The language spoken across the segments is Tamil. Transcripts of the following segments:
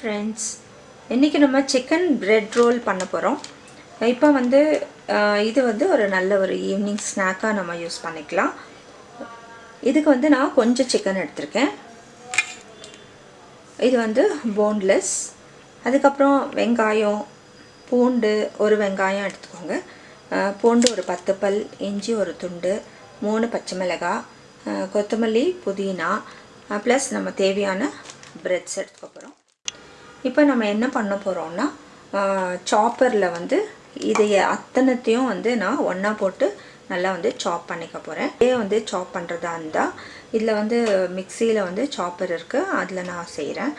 ஃப்ரெண்ட்ஸ் இன்றைக்கி நம்ம சிக்கன் பிரெட் ரோல் பண்ண போகிறோம் இப்போ வந்து இது வந்து ஒரு நல்ல ஒரு ஈவினிங் ஸ்நாக்காக நம்ம யூஸ் பண்ணிக்கலாம். இதுக்கு வந்து நான் கொஞ்சம் சிக்கன் எடுத்திருக்கேன். இது வந்து போன்லெஸ் அதுக்கப்புறம் வெங்காயம் பூண்டு ஒரு வெங்காயம் எடுத்துக்கோங்க. பூண்டு ஒரு பத்து பல் இஞ்சி ஒரு துண்டு மூணு பச்சை மிளகாய் கொத்தமல்லி புதினா ப்ளஸ் நம்ம தேவையான பிரெட்ஸ் எடுத்துக்க இப்போ நம்ம என்ன பண்ண போகிறோம்னா சாப்பரில் வந்து இதைய அத்தனத்தையும் வந்து நான் ஒன்றா போட்டு நல்லா வந்து சாப் பண்ணிக்க போகிறேன் இதே வந்து சாப் பண்ணுறதா இருந்தால் இதில் வந்து மிக்சியில் வந்து சாப்பர் இருக்குது அதில் நான் செய்கிறேன்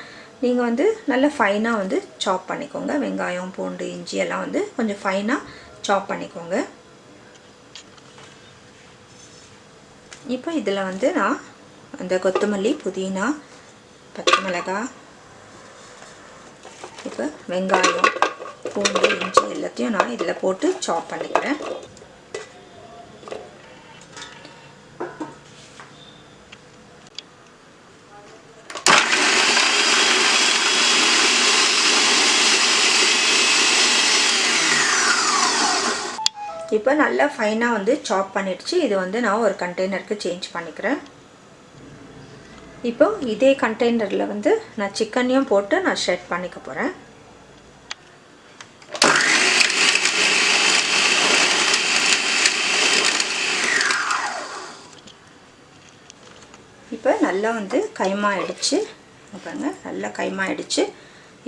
நீங்கள் வந்து நல்லா ஃபைனாக வந்து சாப் பண்ணிக்கோங்க. வெங்காயம் பூண்டு இஞ்சி எல்லாம் வந்து கொஞ்சம் ஃபைனாக சாப் பண்ணிக்கோங்க. இப்போ இதில் வந்து நான் அந்த கொத்தமல்லி புதினா பச்சை மிளகாய் இப்போ வெங்காயம் பூண்டு இஞ்சி எல்லாத்தையும் நான் இதில் போட்டு சாப் பண்ணிக்கிறேன். இப்போ நல்லா ஃபைனாக வந்து சாப் பண்ணிடுச்சு. இது வந்து நான் ஒரு கண்டெய்னருக்கு சேஞ்ச் பண்ணிக்கிறேன். இப்போ இதே கண்டெய்னரில் வந்து நான் சிக்கனையும் போட்டு நான் ஷெட் பண்ணிக்க போகிறேன் இப்போ நல்லா வந்து கைமா ஆயிடுச்சு பாருங்க நல்லா கைமா ஆயிடுச்சு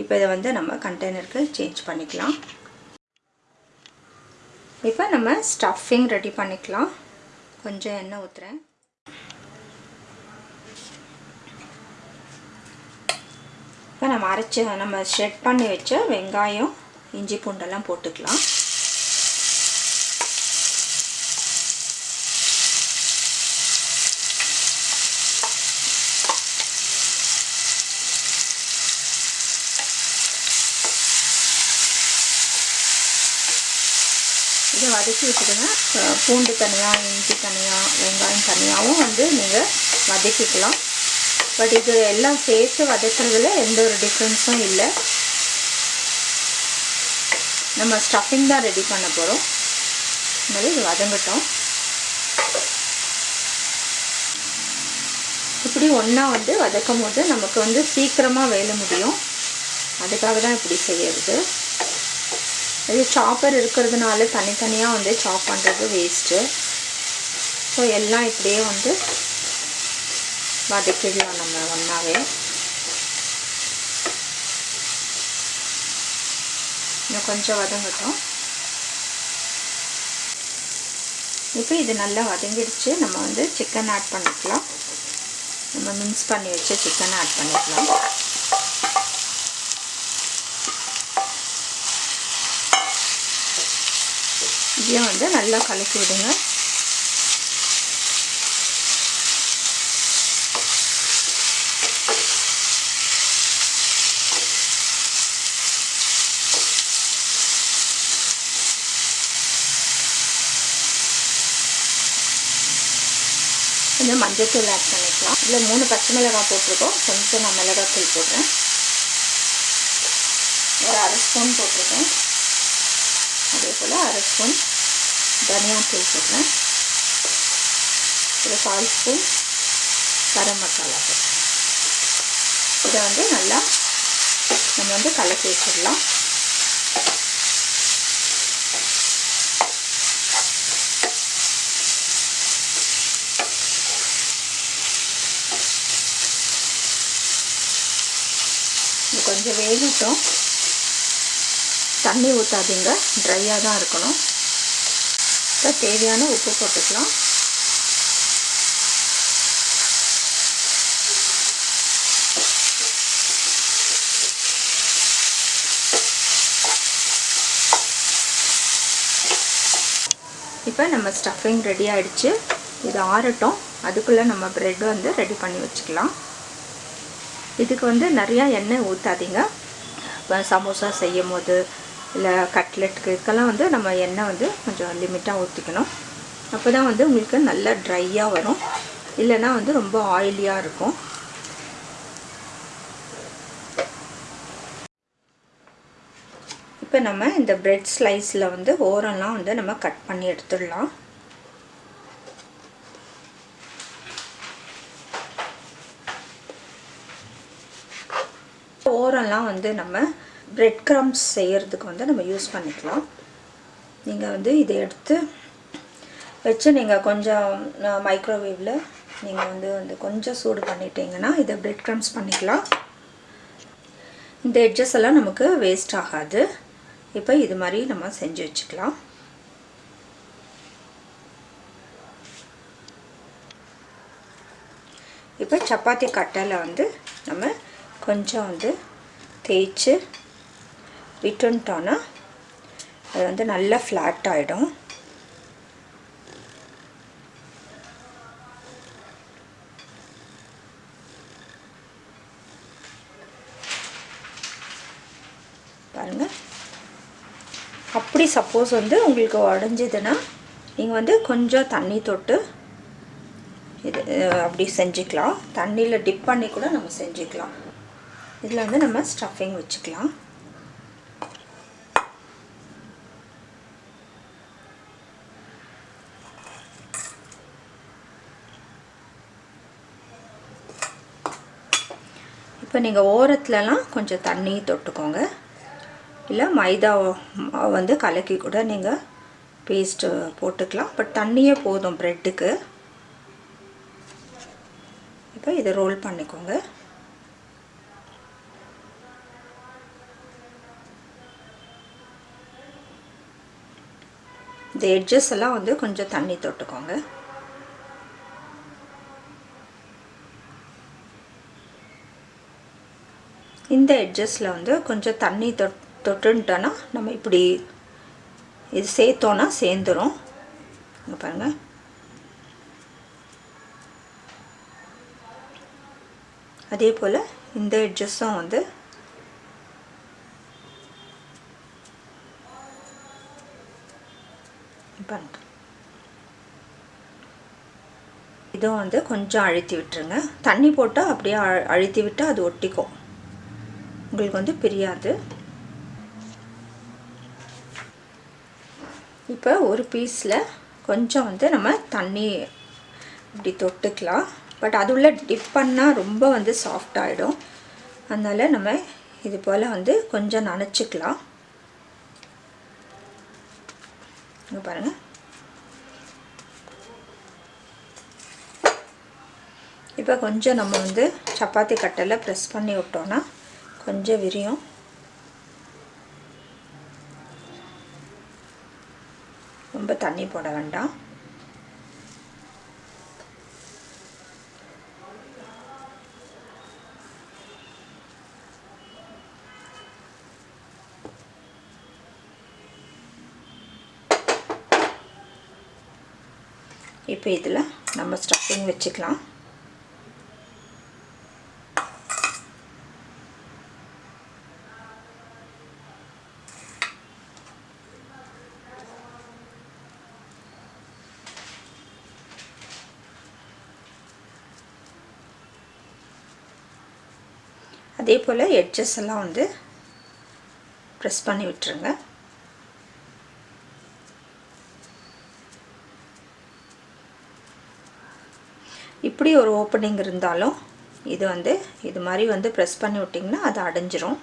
இப்போ இதை வந்து நம்ம கண்டெய்னருக்கு சேஞ்ச் பண்ணிக்கலாம். இப்போ நம்ம ஸ்டஃபிங் ரெடி பண்ணிக்கலாம். கொஞ்சம் எண்ணெய் ஊற்றுறேன் இப்போ நம்ம அரைச்சி நம்ம ஷெட் பண்ணி வச்ச வெங்காயம் இஞ்சி பூண்டெல்லாம் போட்டுக்கலாம். இதை வதக்கி விட்டுடுங்க. பூண்டு தனியாக இஞ்சி தனியாக வெங்காயம் தனியாகவும் வந்து நீங்கள் வதக்கிக்கலாம். பட் இது எல்லாம் சேர்த்து வதக்கிறதுல எந்த ஒரு டிஃப்ரென்ஸும் இல்லை. நம்ம ஸ்டஃபிங் தான் ரெடி பண்ண போகிறோம் அதனால இது வதங்கட்டும். இப்படி ஒன்றா வந்து வதக்கும் போது நமக்கு வந்து சீக்கிரமாக வேலை முடியும். அதுக்காக தான் இப்படி செய்யறது. இது சாப்பர் இருக்கிறதுனால தனித்தனியாக வந்து சாப் பண்ணுறது வேஸ்ட்டு ஸோ எல்லாம் இப்படியே வந்து வதக்கிடலாம் நம்ம ஒன்றாவே இன்னும் கொஞ்சம் வதங்கட்டும் இப்போ இது நல்லா வதங்கிடுச்சு. நம்ம வந்து சிக்கன் ஆட் பண்ணிக்கலாம். நம்ம மின்ஸ் பண்ணி வச்ச சிக்கன் ஆட் பண்ணிக்கலாம். இதையும் வந்து நல்லா கலக்கி விடுங்க. கொஞ்சம் மஞ்சத்தூள் ஆட் பண்ணிக்கலாம். இதில் மூணு பச்சை மிளகாய் போட்டிருக்கோம். கொஞ்சம் நான் மிளகாத்தூள் போடுறேன். ஒரு அரை ஸ்பூன் போட்டிருக்கேன். அதே போல் அரை ஸ்பூன் தனியாத்தூள் போடுறேன். ஒரு கால் ஸ்பூன் கரம் மசாலா போடுறேன். இதை வந்து நல்லா நம்ம வந்து கலக்கி வச்சிடலாம். இது கொஞ்சம் வேகட்டும். தண்ணி ஊற்றாதீங்க ட்ரையாக தான் இருக்கணும். இப்போ தேவையான உப்பு போட்டுக்கலாம். இப்போ நம்ம ஸ்டஃபிங் ரெடி ஆகிடுச்சு இது ஆறட்டும். அதுக்குள்ளே நம்ம ப்ரெட் வந்து ரெடி பண்ணி வச்சுக்கலாம். இதுக்கு வந்து நிறையா எண்ணெய் ஊற்றாதீங்க இப்போ சமோசா செய்யும் போது இல்லை கட்லெட்டுக்கு இதுக்கெல்லாம் வந்து நம்ம எண்ணெய் வந்து கொஞ்சம் லிமிட்டாக ஊற்றிக்கணும் அப்போ தான் வந்து உங்களுக்கு நல்லா ட்ரையாக வரும். இல்லைன்னா வந்து ரொம்ப ஆயிலியாக இருக்கும். இப்போ நம்ம இந்த பிரெட் ஸ்லைஸில் வந்து ஓரம்லாம் வந்து நம்ம கட் பண்ணி எடுத்துடலாம். ஓரம்லாம் வந்து நம்ம பிரெட் க்ரம்ஸ் செய்கிறதுக்கு வந்து நம்ம யூஸ் பண்ணிக்கலாம். நீங்கள் வந்து இதை எடுத்து வச்சு நீங்கள் கொஞ்சம் மைக்ரோவேவில் நீங்கள் வந்து வந்து கொஞ்சம் சூடு பண்ணிட்டீங்கன்னா இதை பிரெட் க்ரம்ஸ் பண்ணிக்கலாம். இந்த எட்ஜஸ் எல்லாம் நமக்கு வேஸ்ட் ஆகாது. இப்போ இது மாதிரி நம்ம செஞ்சு வச்சுக்கலாம். இப்போ சப்பாத்தி கட்டையில் வந்து நம்ம கொஞ்சம் வந்து தேய்ச்சி விட்டுன்ட்டோன்னா அது வந்து நல்லா ஃப்ளாட் ஆகிடும் பாருங்கள் அப்படி சப்போஸ் வந்து உங்களுக்கு உடஞ்சிதுன்னா நீங்கள் வந்து கொஞ்சம் தண்ணி தொட்டு இது அப்படி செஞ்சுக்கலாம். தண்ணியில் டிப் பண்ணி கூட நம்ம செஞ்சுக்கலாம். இதில் வந்து நம்ம ஸ்டஃபிங் வச்சுக்கலாம். இப்போ நீங்கள் ஓரத்துலலாம் கொஞ்சம் தண்ணி தொட்டுக்கோங்க. இல்லை மைதா வந்து கலக்கி கூட நீங்கள் பேஸ்ட்டு போட்டுக்கலாம். பட் தண்ணியே போதும் ப்ரெட்டுக்கு இப்போ இதை ரோல் பண்ணிக்கோங்க. இந்த எட்ஜஸ் எல்லாம் வந்து கொஞ்சம் தண்ணி தொட்டுக்கோங்க. இந்த எட்ஜஸில் வந்து கொஞ்சம் தண்ணி தொட் தொட்டுன்ட்டோன்னா நம்ம இப்படி இது சேர்த்தோன்னா சேர்ந்துடும் இங்கே பாருங்கள் அதே போல் இந்த எட்ஜஸும் வந்து பண்ணுறேன் இதுவும் வந்து கொஞ்சம் அழுத்தி விட்டுருங்க. தண்ணி போட்டால் அப்படியே அழுத்தி விட்டால் அது ஒட்டிக்கும். உங்களுக்கு வந்து பிரியாது. இப்போ ஒரு பீஸில் கொஞ்சம் வந்து நம்ம தண்ணி இப்படி தொட்டுக்கலாம். பட் அது உள்ள டிப் பண்ணால் ரொம்ப வந்து சாஃப்ட் ஆகிடும் அதனால் நம்ம இது போல் வந்து கொஞ்சம் நனைச்சிக்கலாம். இங்கே பாருங்கள் இப்போ கொஞ்சம் நம்ம வந்து சப்பாத்தி கட்டையில் ப்ரெஸ் பண்ணி விட்டோன்னா கொஞ்சம் விரியும். ரொம்ப தண்ணி போட வேண்டாம். இப்போ இதில் நம்ம ஸ்டஃபிங் வச்சுக்கலாம். அதே போல் எட்ஜஸ் எல்லாம் வந்து ப்ரெஸ் பண்ணி விட்டுருங்க. எப்படி ஒரு ஓப்பனிங் இருந்தாலும் இது வந்து இது மாதிரி வந்து ப்ரெஸ் பண்ணி விட்டிங்கன்னா அது அடைஞ்சிரும்.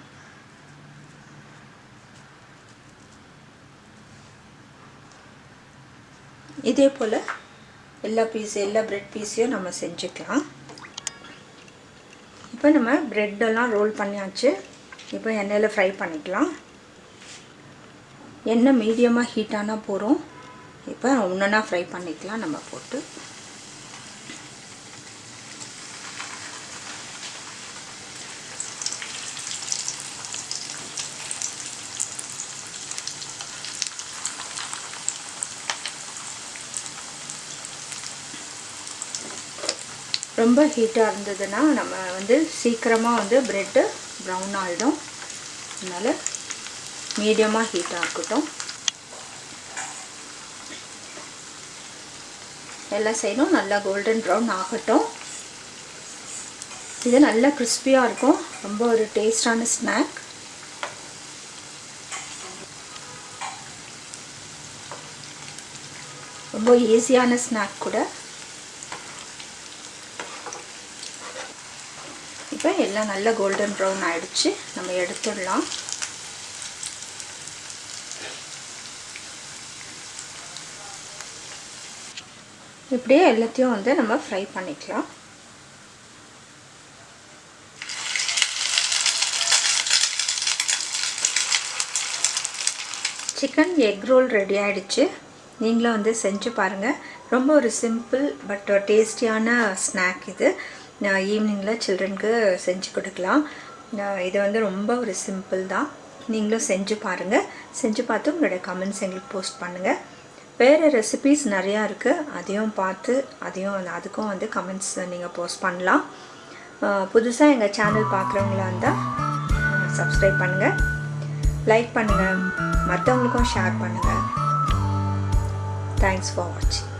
இதே போல் எல்லா பீஸ் எல்லா ப்ரெட் பீஸையும் நம்ம செஞ்சுக்கலாம். இப்போ நம்ம ப்ரெட்டெல்லாம் ரோல் பண்ணியாச்சு. இப்போ எண்ணெயில் ஃப்ரை பண்ணிக்கலாம். எண்ணெய் மீடியமாக ஹீட்டானால் போகிறோம் இப்போ ஒன்றுனா ஃப்ரை பண்ணிக்கலாம் நம்ம போட்டு. ரொம்ப ஹீட்டாக இருந்ததுன்னா நம்ம வந்து சீக்கிரமாக வந்து ப்ரெட்டு ப்ரௌன் ஆகிடும் அதனால் மீடியமாக ஹீட்டாக இருக்கட்டும். எல்லாம் செய்யணும் நல்லா கோல்டன் ப்ரௌன் ஆகட்டும். இது நல்லா கிறிஸ்பியாக இருக்கும். ரொம்ப ஒரு டேஸ்டான ஸ்நாக் ரொம்ப ஈஸியான ஸ்நாக் கூட. இப்போ எல்லாம் நல்லா கோல்டன் ப்ரௌன் ஆகிடுச்சு நம்ம எடுத்துடலாம். இப்படியே எல்லாத்தையும் வந்து நம்ம ஃப்ரை பண்ணிக்கலாம். சிக்கன் எக் ரோல் ரெடி ஆகிடுச்சு நீங்களும் வந்து செஞ்சு பாருங்கள் ரொம்ப ஒரு சிம்பிள் பட் டேஸ்டியான ஸ்நாக் இது. ஈவினிங்கில் சில்ட்ரனுக்கு செஞ்சு கொடுக்கலாம். இது வந்து ரொம்ப ஒரு சிம்பிள் தான். நீங்களும் செஞ்சு பாருங்கள் செஞ்சு பார்த்து உங்களோட கமெண்ட்ஸ் எங்களுக்கு போஸ்ட் பண்ணுங்கள் வேறு ரெசிபீஸ் நிறையா இருக்குது அதையும் பார்த்து அதையும் அதுக்கும் வந்து கமெண்ட்ஸ் நீங்கள் போஸ்ட் பண்ணலாம். புதுசாக எங்கள் சேனல் பார்க்குறவங்களா இருந்தால் சப்ஸ்கிரைப் பண்ணுங்கள் லைக் பண்ணுங்கள் மற்றவங்களுக்கும் ஷேர் பண்ணுங்கள் தேங்க்ஸ் ஃபார் வாட்சிங்